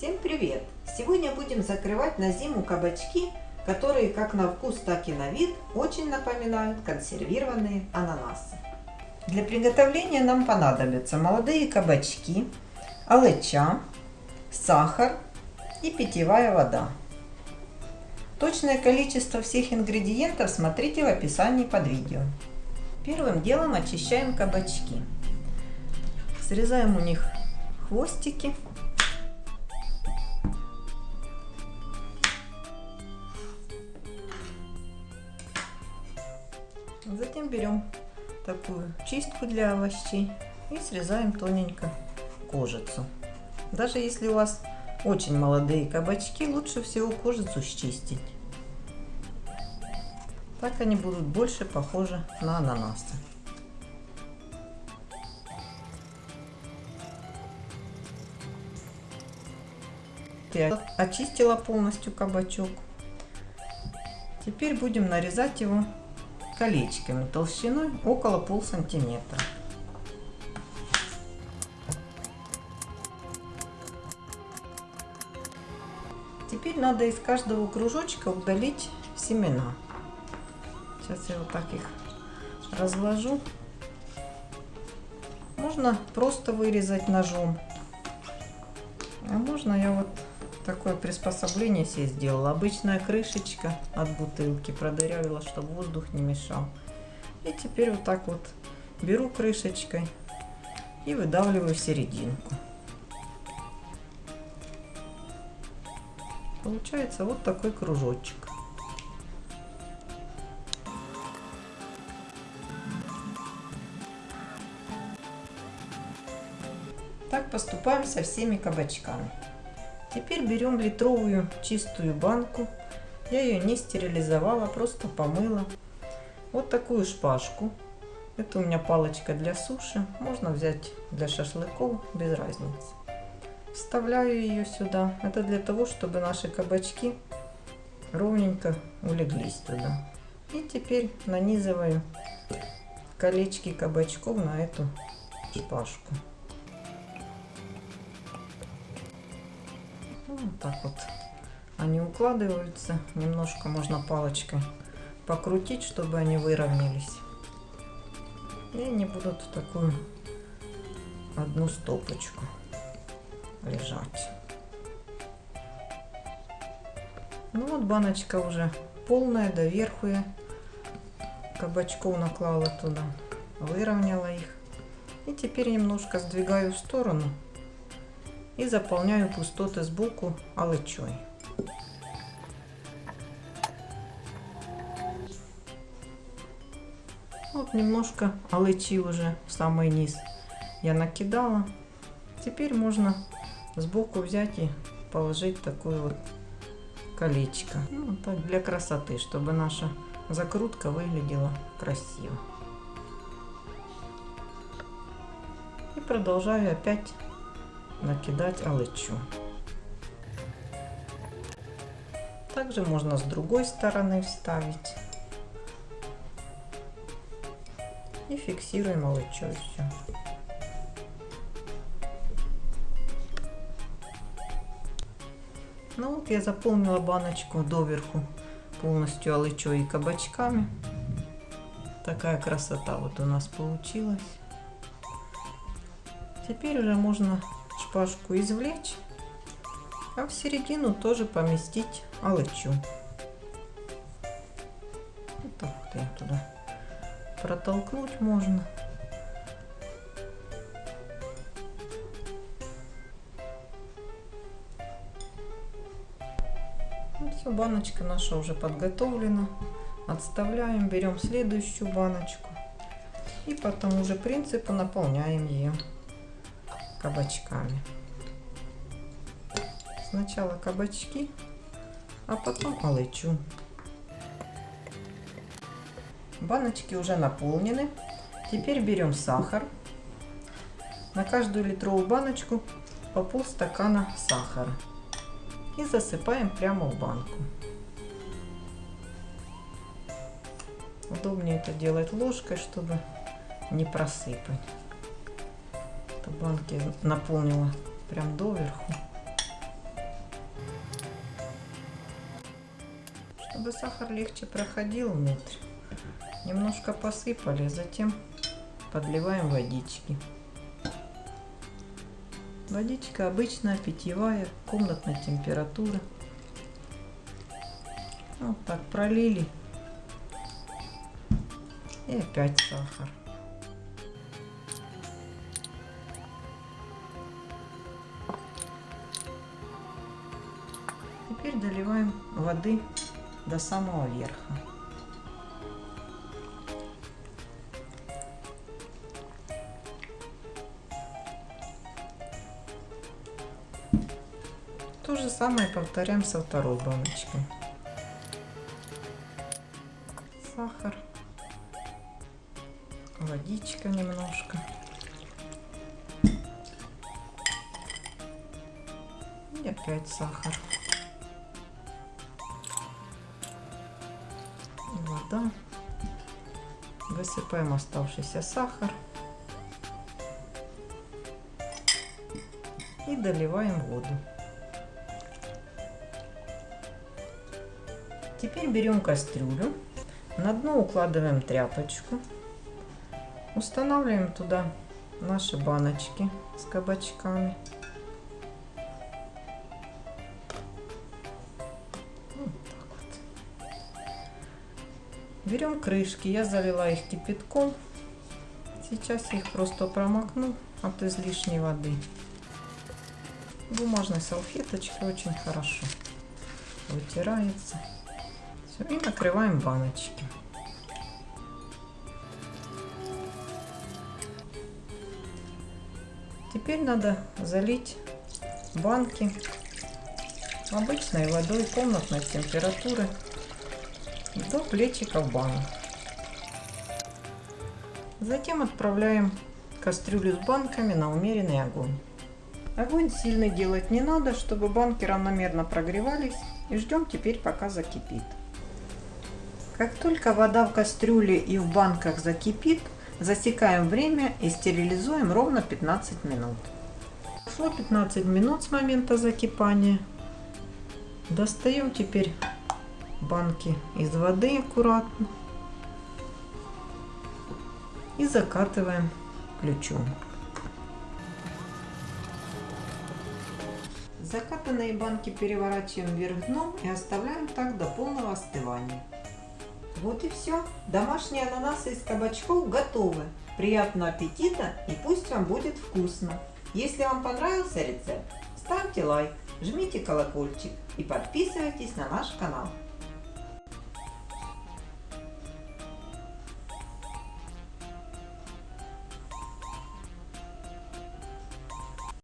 Всем привет! Сегодня будем закрывать на зиму кабачки, которые как на вкус, так и на вид очень напоминают консервированные ананасы. Для приготовления нам понадобятся молодые кабачки, алыча, сахар и питьевая вода. Точное количество всех ингредиентов смотрите в описании под видео. Первым делом очищаем кабачки. Срезаем у них хвостики. Затем берем такую чистку для овощей и срезаем тоненько кожицу. Даже если у вас очень молодые кабачки, лучше всего кожицу счистить. Так они будут больше похожи на ананасы. Я очистила полностью кабачок. Теперь будем нарезать его колечками толщиной около пол сантиметра. Теперь надо из каждого кружочка удалить семена. Сейчас я вот так их разложу. Можно просто вырезать ножом. А можно я вот такое приспособление себе сделала. Обычная крышечка от бутылки продырявила, чтобы воздух не мешал. И теперь вот так вот беру крышечкой и выдавливаю серединку. Получается вот такой кружочек. Так поступаем со всеми кабачками. Теперь берем литровую чистую банку. Я ее не стерилизовала, просто помыла. Вот такую шпажку. Это у меня палочка для суши. Можно взять для шашлыков, без разницы. Вставляю ее сюда. Это для того, чтобы наши кабачки ровненько улеглись туда. И теперь нанизываю колечки кабачков на эту шпажку. Так вот они укладываются. Немножко можно палочкой покрутить, чтобы они выровнялись. И они будут в такую одну стопочку лежать. Ну вот баночка уже полная, доверху я кабачков наклала туда, выровняла их. И теперь немножко сдвигаю в сторону и заполняю пустоты сбоку алычой. Вот немножко алычи уже в самый низ я накидала. Теперь можно сбоку взять и положить такое вот колечко. Ну, так для красоты, чтобы наша закрутка выглядела красиво. И продолжаю опять накидать алычу. Также можно с другой стороны вставить. И фиксируем алычой все. Ну вот я заполнила баночку доверху полностью алычой и кабачками. Такая красота вот у нас получилась. Теперь уже можно шпажку извлечь, а в середину тоже поместить алычу. Вот так вот я туда протолкнуть можно. Ну, все, баночка наша уже подготовлена. Отставляем, берем следующую баночку. И по тому же принципу наполняем ее кабачками. Сначала кабачки, а потом алычу. Баночки уже наполнены. Теперь берем сахар. На каждую литровую баночку по полстакана сахара. И засыпаем прямо в банку. Удобнее это делать ложкой, чтобы не просыпать это банки наполнила прям доверху. Чтобы сахар легче проходил внутрь, немножко посыпали, затем подливаем водички. Водичка обычная, питьевая, комнатной температуры. Вот так пролили. И опять сахар. Доливаем воды до самого верха. То же самое повторяем со второй баночкой. Сахар, водичка немножко. И опять сахар. Вода. Высыпаем оставшийся сахар. И доливаем воду. Теперь берем кастрюлю, на дно укладываем тряпочку, устанавливаем туда наши баночки с кабачками. Берем крышки, я залила их кипятком. Сейчас их просто промокну от излишней воды. Бумажной салфеточкой очень хорошо вытирается. И накрываем баночки. Теперь надо залить банки обычной водой комнатной температуры до плечиков банок. Затем отправляем кастрюлю с банками на умеренный огонь. Огонь сильный делать не надо, чтобы банки равномерно прогревались. И ждем теперь, пока закипит. Как только вода в кастрюле и в банках закипит, засекаем время и стерилизуем ровно 15 минут. Прошло 15 минут с момента закипания. Достаем теперь банки из воды аккуратно и закатываем ключом. Закатанные банки переворачиваем вверх дном и оставляем так до полного остывания. Вот и все. Домашние ананасы из кабачков готовы. Приятного аппетита и пусть вам будет вкусно. Если вам понравился рецепт, ставьте лайк, жмите колокольчик и подписывайтесь на наш канал.